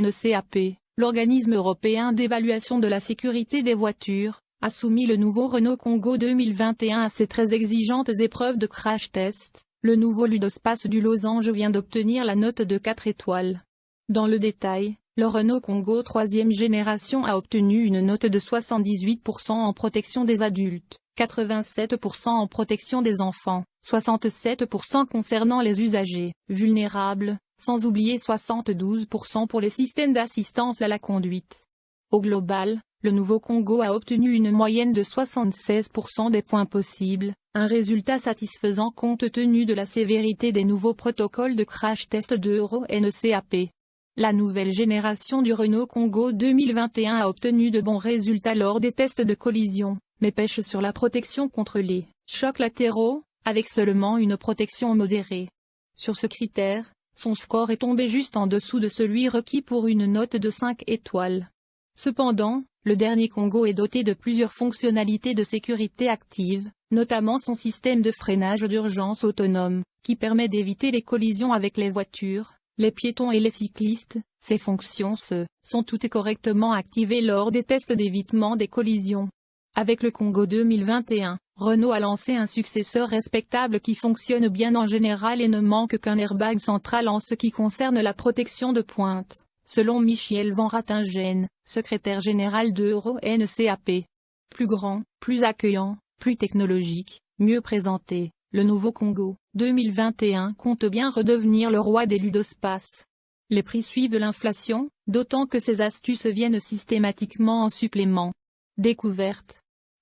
NCAP, l'organisme européen d'évaluation de la sécurité des voitures, a soumis le nouveau Renault Congo 2021 à ses très exigeantes épreuves de crash test. Le nouveau Ludospace du Losange vient d'obtenir la note de 4 étoiles. Dans le détail, le Renault Congo 3e génération a obtenu une note de 78% en protection des adultes, 87% en protection des enfants, 67% concernant les usagers vulnérables, sans oublier 72% pour les systèmes d'assistance à la conduite. Au global, le nouveau Congo a obtenu une moyenne de 76% des points possibles, un résultat satisfaisant compte tenu de la sévérité des nouveaux protocoles de crash test de Euro NCAP. La nouvelle génération du Renault Congo 2021 a obtenu de bons résultats lors des tests de collision, mais pêche sur la protection contre les chocs latéraux, avec seulement une protection modérée. Sur ce critère, son score est tombé juste en dessous de celui requis pour une note de 5 étoiles. Cependant, le dernier Congo est doté de plusieurs fonctionnalités de sécurité active, notamment son système de freinage d'urgence autonome, qui permet d'éviter les collisions avec les voitures, les piétons et les cyclistes, ces fonctions se sont toutes correctement activées lors des tests d'évitement des collisions. Avec le Congo 2021, Renault a lancé un successeur respectable qui fonctionne bien en général et ne manque qu'un airbag central en ce qui concerne la protection de pointe, selon Michel Van Ratingen, secrétaire général de Euro NCAP. Plus grand, plus accueillant, plus technologique, mieux présenté, le nouveau Congo 2021 compte bien redevenir le roi des ludospaces. Les prix suivent l'inflation, d'autant que ces astuces viennent systématiquement en supplément. Découverte.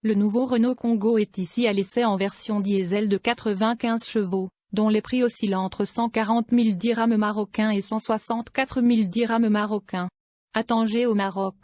Le nouveau Renault Congo est ici à l'essai en version diesel de 95 chevaux, dont les prix oscillent entre 140 000 dirhams marocains et 164 000 dirhams marocains. À au Maroc.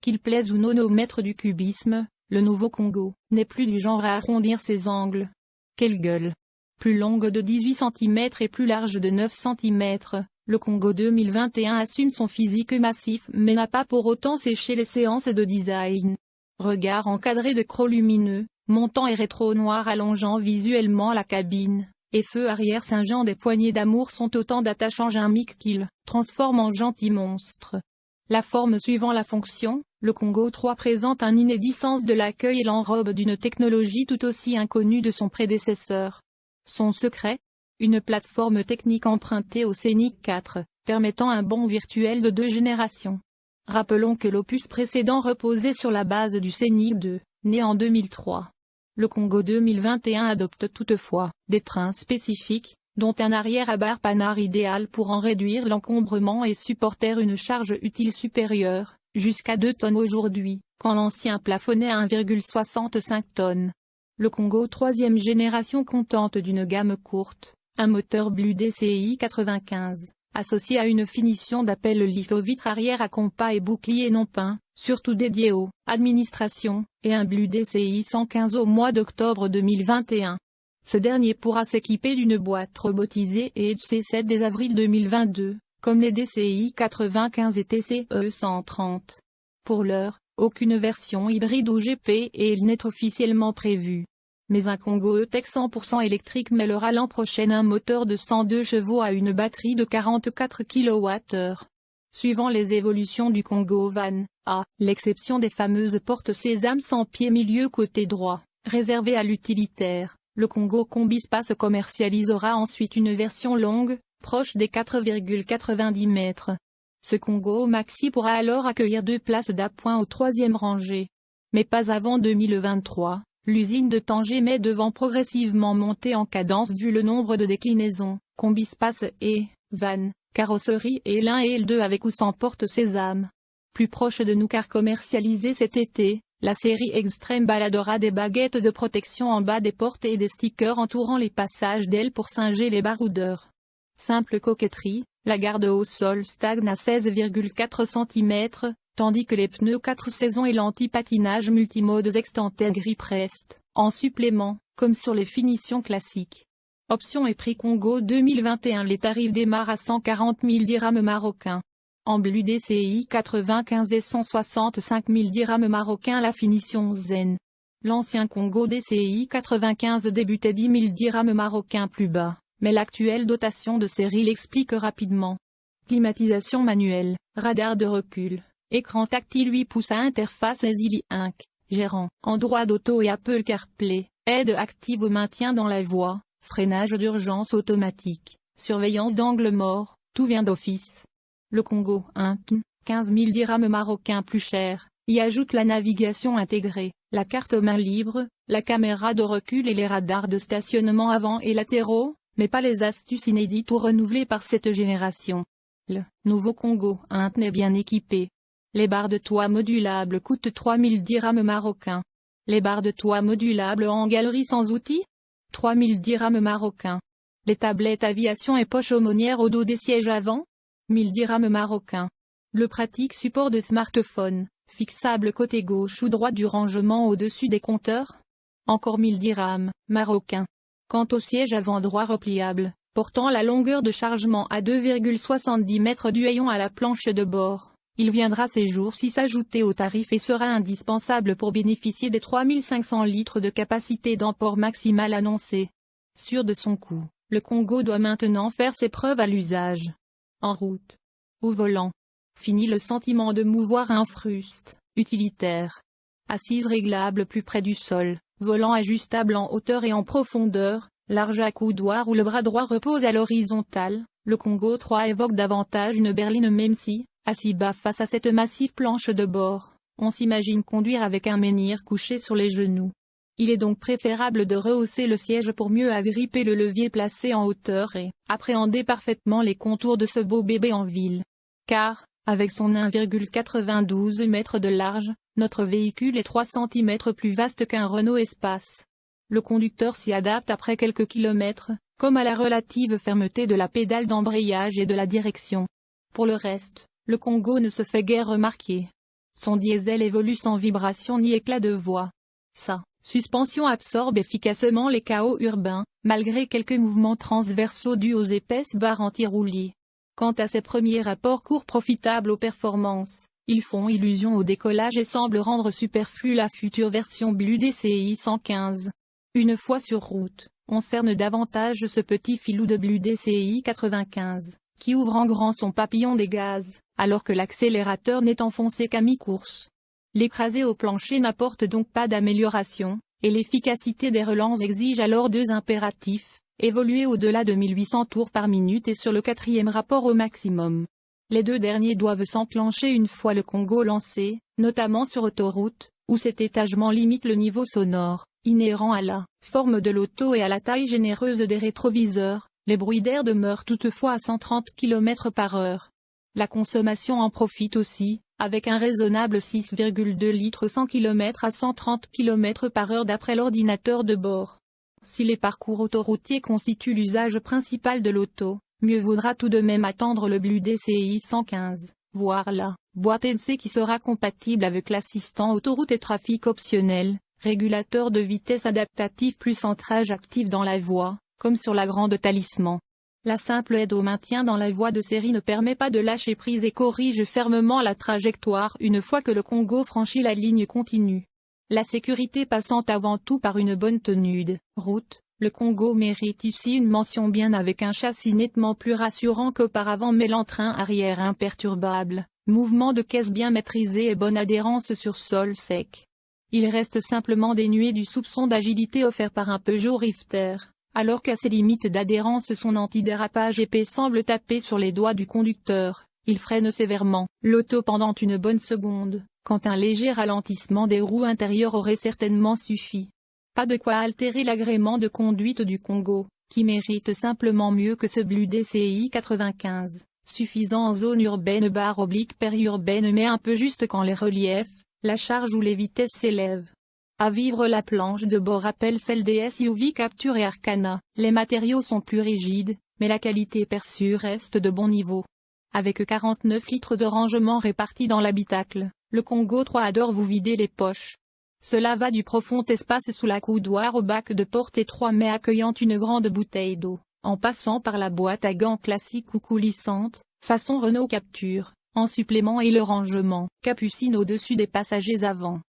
Qu'il plaise ou non au maître du cubisme, le nouveau Congo n'est plus du genre à arrondir ses angles, quelle gueule Plus longue de 18 cm et plus large de 9 cm, le Congo 2021 assume son physique massif mais n'a pas pour autant séché les séances de design. Regard encadré de crocs lumineux, montant et rétro noir allongeant visuellement la cabine, et feu arrière singeant des poignées d'amour sont autant d'attachants gimiques qu'il transforme en gentil monstre. La forme suivant la fonction, le Congo 3 présente un inédit sens de l'accueil et l'enrobe d'une technologie tout aussi inconnue de son prédécesseur. Son secret Une plateforme technique empruntée au Scénic 4, permettant un bond virtuel de deux générations. Rappelons que l'opus précédent reposait sur la base du Scénic 2, né en 2003. Le Congo 2021 adopte toutefois des trains spécifiques, dont un arrière à barre panard idéal pour en réduire l'encombrement et supporter une charge utile supérieure, jusqu'à 2 tonnes aujourd'hui, quand l'ancien plafonnait à 1,65 tonnes. Le Congo troisième génération contente d'une gamme courte, un moteur Blue DCI 95, associé à une finition d'appel litho-vitre arrière à compas et bouclier non peint, surtout dédié aux administrations, et un Blue DCI 115 au mois d'octobre 2021. Ce dernier pourra s'équiper d'une boîte robotisée et C7 dès avril 2022, comme les DCI 95 et TCE 130. Pour l'heure, aucune version hybride ou GP n'est officiellement prévue. Mais un Congo E-Tech 100% électrique mêlera l'an prochain un moteur de 102 chevaux à une batterie de 44 kWh. Suivant les évolutions du Congo Van, à l'exception des fameuses portes Sésame sans pied milieu côté droit, réservées à l'utilitaire, le Congo Combi se commercialisera ensuite une version longue, proche des 4,90 mètres. Ce Congo Maxi pourra alors accueillir deux places d'appoint au troisième rangée. Mais pas avant 2023, l'usine de Tanger met devant progressivement monter en cadence vu le nombre de déclinaisons, Combispace et, van, carrosserie et l'un et le avec ou sans porte sésame. Plus proche de nous car commercialisé cet été, la série Extreme baladera des baguettes de protection en bas des portes et des stickers entourant les passages d'ailes pour singer les baroudeurs. Simple coquetterie, la garde au sol stagne à 16,4 cm, tandis que les pneus 4 saisons et l'anti-patinage multimodes extentaire gris prest, en supplément, comme sur les finitions classiques. Option et prix Congo 2021 Les tarifs démarrent à 140 000 dirhams marocains. En bleu DCI 95 et 165 000 dirhams marocains La finition zen. L'ancien Congo DCI 95 débutait 10 000 dirhams marocains plus bas mais l'actuelle dotation de série l'explique rapidement. climatisation manuelle, radar de recul, écran tactile 8 pouces à interface Easily Inc., gérant, Android Auto et Apple CarPlay, aide active au maintien dans la voie, freinage d'urgence automatique, surveillance d'angle mort, tout vient d'office. Le Congo, 1, 15 000 dirhams marocains plus cher, y ajoute la navigation intégrée, la carte main libre, la caméra de recul et les radars de stationnement avant et latéraux, mais pas les astuces inédites ou renouvelées par cette génération. Le nouveau Congo 1 est bien équipé. Les barres de toit modulables coûtent 3000 dirhams marocains. Les barres de toit modulables en galerie sans outils? 3000 dirhams marocains. Les tablettes aviation et poches aumônières au dos des sièges avant? 1000 dirhams marocains. Le pratique support de smartphone, fixable côté gauche ou droit du rangement au-dessus des compteurs? Encore 1000 dirhams, marocains. Quant au siège avant droit repliable, portant la longueur de chargement à 2,70 mètres du haillon à la planche de bord, il viendra ces jours-ci s'ajouter au tarif et sera indispensable pour bénéficier des 3500 litres de capacité d'emport maximale annoncée. Sûr de son coût, le Congo doit maintenant faire ses preuves à l'usage. En route. Au volant. Fini le sentiment de mouvoir un fruste, utilitaire. Assise réglable plus près du sol, volant ajustable en hauteur et en profondeur, large accoudoir où le bras droit repose à l'horizontale, le Congo 3 évoque davantage une berline même si, assis bas face à cette massive planche de bord, on s'imagine conduire avec un menhir couché sur les genoux. Il est donc préférable de rehausser le siège pour mieux agripper le levier placé en hauteur et appréhender parfaitement les contours de ce beau bébé en ville. Car, avec son 1,92 m de large, notre véhicule est 3 cm plus vaste qu'un Renault Espace. Le conducteur s'y adapte après quelques kilomètres, comme à la relative fermeté de la pédale d'embrayage et de la direction. Pour le reste, le Congo ne se fait guère remarquer. Son diesel évolue sans vibration ni éclat de voix. Sa suspension absorbe efficacement les chaos urbains, malgré quelques mouvements transversaux dus aux épaisses barres anti-roulis. Quant à ses premiers rapports courts profitables aux performances, ils font illusion au décollage et semblent rendre superflue la future version Blue DCI 115. Une fois sur route, on cerne davantage ce petit filou de Blue DCI 95, qui ouvre en grand son papillon des gaz, alors que l'accélérateur n'est enfoncé qu'à mi-course. L'écrasé au plancher n'apporte donc pas d'amélioration, et l'efficacité des relances exige alors deux impératifs, évoluer au-delà de 1800 tours par minute et sur le quatrième rapport au maximum. Les deux derniers doivent s'enclencher une fois le Congo lancé, notamment sur autoroute, où cet étagement limite le niveau sonore, inhérent à la forme de l'auto et à la taille généreuse des rétroviseurs, les bruits d'air demeurent toutefois à 130 km par heure. La consommation en profite aussi, avec un raisonnable 6,2 litres 100 km à 130 km par heure d'après l'ordinateur de bord. Si les parcours autoroutiers constituent l'usage principal de l'auto, mieux vaudra tout de même attendre le Blue DCI 115, voire la boîte NC qui sera compatible avec l'assistant autoroute et trafic optionnel, régulateur de vitesse adaptatif plus centrage actif dans la voie, comme sur la grande talisman. La simple aide au maintien dans la voie de série ne permet pas de lâcher prise et corrige fermement la trajectoire une fois que le Congo franchit la ligne continue. La sécurité passant avant tout par une bonne tenue de route, le Congo mérite ici une mention bien avec un châssis nettement plus rassurant qu'auparavant mais l'entrain arrière imperturbable, mouvement de caisse bien maîtrisé et bonne adhérence sur sol sec. Il reste simplement dénué du soupçon d'agilité offert par un Peugeot Rifter, alors qu'à ses limites d'adhérence son antidérapage épais semble taper sur les doigts du conducteur, il freine sévèrement l'auto pendant une bonne seconde, quand un léger ralentissement des roues intérieures aurait certainement suffi. Pas de quoi altérer l'agrément de conduite du Congo, qui mérite simplement mieux que ce Blue DCI 95, suffisant en zone urbaine barre oblique périurbaine mais un peu juste quand les reliefs, la charge ou les vitesses s'élèvent. À vivre la planche de bord rappelle celle des SUV Capture et Arcana, les matériaux sont plus rigides, mais la qualité perçue reste de bon niveau. Avec 49 litres de rangement répartis dans l'habitacle, le Congo 3 adore vous vider les poches. Cela va du profond espace sous la coudoir au bac de porte étroit mais accueillant une grande bouteille d'eau, en passant par la boîte à gants classique ou coulissante, façon Renault Capture, en supplément et le rangement, capucine au-dessus des passagers avant.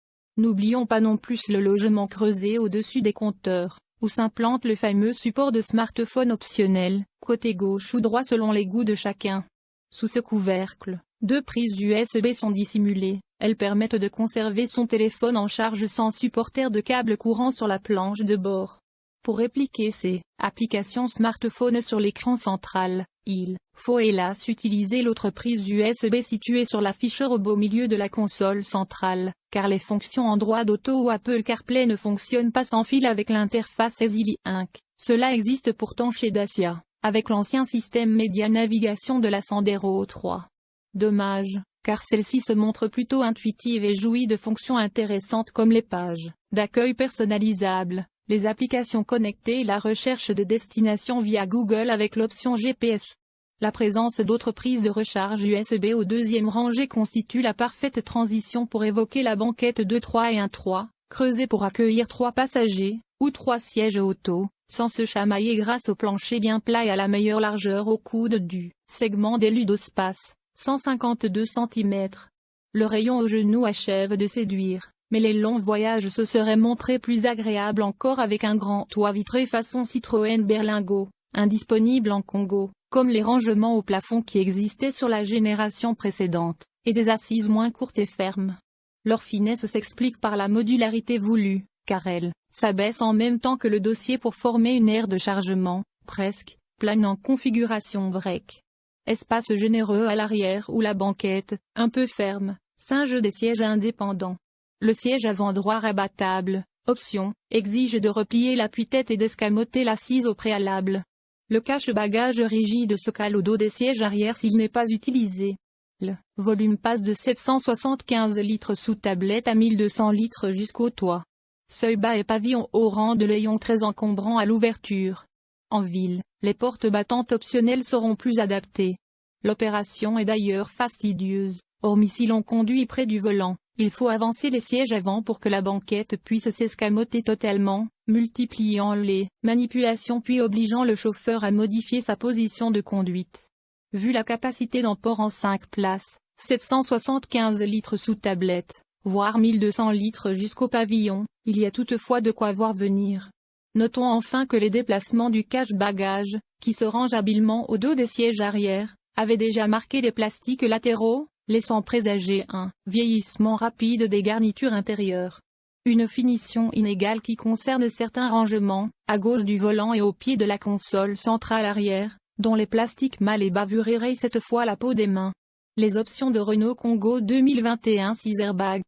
N'oublions pas non plus le logement creusé au-dessus des compteurs, où s'implante le fameux support de smartphone optionnel, côté gauche ou droit selon les goûts de chacun. Sous ce couvercle, deux prises USB sont dissimulées, elles permettent de conserver son téléphone en charge sans supporter de câble courant sur la planche de bord. Pour répliquer ces applications smartphone sur l'écran central, il faut hélas utiliser l'autre prise USB située sur l'afficheur au beau milieu de la console centrale, car les fonctions Android Auto ou Apple CarPlay ne fonctionnent pas sans fil avec l'interface Easily Inc. Cela existe pourtant chez Dacia, avec l'ancien système média navigation de la Sandero 3. Dommage, car celle-ci se montre plutôt intuitive et jouit de fonctions intéressantes comme les pages d'accueil personnalisables, les applications connectées et la recherche de destination via Google avec l'option GPS. La présence d'autres prises de recharge USB au deuxième rangée constitue la parfaite transition pour évoquer la banquette 2-3 et 1-3, creusée pour accueillir trois passagers, ou trois sièges auto, sans se chamailler grâce au plancher bien plat et à la meilleure largeur au coude du segment des ludospace, 152 cm. Le rayon au genou achève de séduire mais les longs voyages se seraient montrés plus agréables encore avec un grand toit vitré façon Citroën Berlingo, indisponible en Congo, comme les rangements au plafond qui existaient sur la génération précédente, et des assises moins courtes et fermes. Leur finesse s'explique par la modularité voulue, car elle s'abaisse en même temps que le dossier pour former une aire de chargement, presque, plane en configuration break. Espace généreux à l'arrière ou la banquette, un peu ferme, singe des sièges indépendants. Le siège avant droit rabattable, option, exige de replier l'appui-tête et d'escamoter l'assise au préalable. Le cache-bagages rigide se cale au dos des sièges arrière s'il n'est pas utilisé. Le volume passe de 775 litres sous tablette à 1200 litres jusqu'au toit. Seuil bas et pavillon au rang de layons très encombrant à l'ouverture. En ville, les portes battantes optionnelles seront plus adaptées. L'opération est d'ailleurs fastidieuse, hormis si l'on conduit près du volant. Il faut avancer les sièges avant pour que la banquette puisse s'escamoter totalement, multipliant les manipulations puis obligeant le chauffeur à modifier sa position de conduite. Vu la capacité d'emport en 5 places, 775 litres sous tablette, voire 1200 litres jusqu'au pavillon, il y a toutefois de quoi voir venir. Notons enfin que les déplacements du cache-bagages, qui se range habilement au dos des sièges arrière, avaient déjà marqué les plastiques latéraux, laissant présager un vieillissement rapide des garnitures intérieures. Une finition inégale qui concerne certains rangements, à gauche du volant et au pied de la console centrale arrière, dont les plastiques mal et bavurés rayent cette fois la peau des mains. Les options de Renault Congo 2021 6 airbags.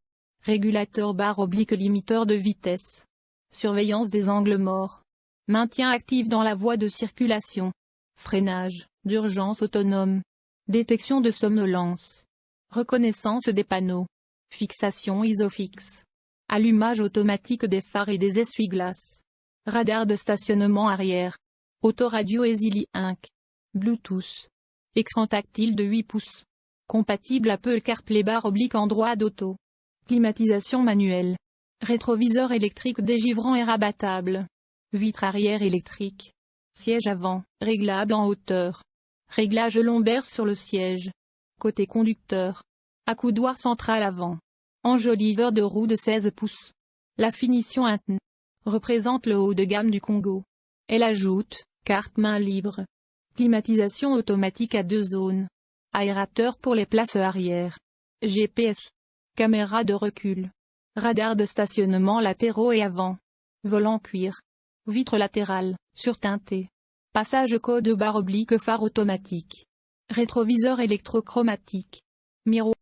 Régulateur barre oblique limiteur de vitesse. Surveillance des angles morts. Maintien actif dans la voie de circulation. Freinage, d'urgence autonome. Détection de somnolence. Reconnaissance des panneaux. Fixation isofix. Allumage automatique des phares et des essuie-glaces. Radar de stationnement arrière. Autoradio Easily Inc. Bluetooth. Écran tactile de 8 pouces. Compatible Apple CarPlay barre oblique Android Auto. Climatisation manuelle. Rétroviseur électrique dégivrant et rabattable. Vitre arrière électrique. Siège avant, réglable en hauteur. Réglage lombaire sur le siège. Côté conducteur. Accoudoir central avant. Enjoliveur de roue de 16 pouces. La finition interne représente le haut de gamme du Congo. Elle ajoute, carte main libre. Climatisation automatique à deux zones. Aérateur pour les places arrière. GPS. Caméra de recul. Radar de stationnement latéraux et avant. Volant cuir. Vitre latérale, surteinté. Passage code barre oblique phare automatique. Rétroviseur électrochromatique. Miroir.